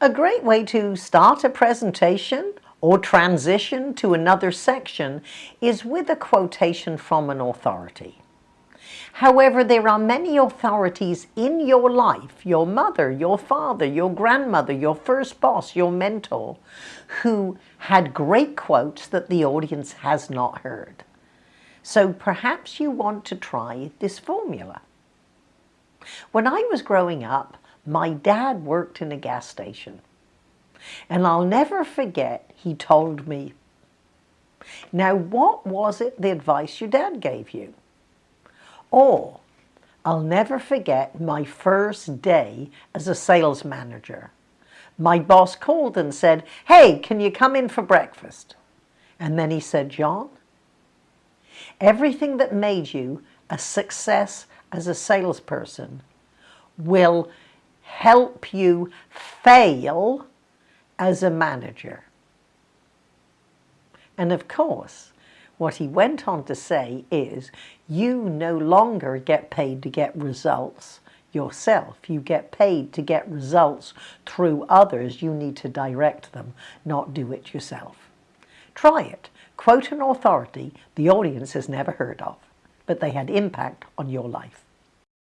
A great way to start a presentation or transition to another section is with a quotation from an authority. However, there are many authorities in your life, your mother, your father, your grandmother, your first boss, your mentor, who had great quotes that the audience has not heard. So perhaps you want to try this formula. When I was growing up, my dad worked in a gas station. And I'll never forget, he told me, now what was it the advice your dad gave you? Or, I'll never forget my first day as a sales manager. My boss called and said, hey, can you come in for breakfast? And then he said, John, everything that made you a success as a salesperson will help you fail as a manager. And of course, what he went on to say is, you no longer get paid to get results yourself. You get paid to get results through others. You need to direct them, not do it yourself. Try it. Quote an authority the audience has never heard of, but they had impact on your life.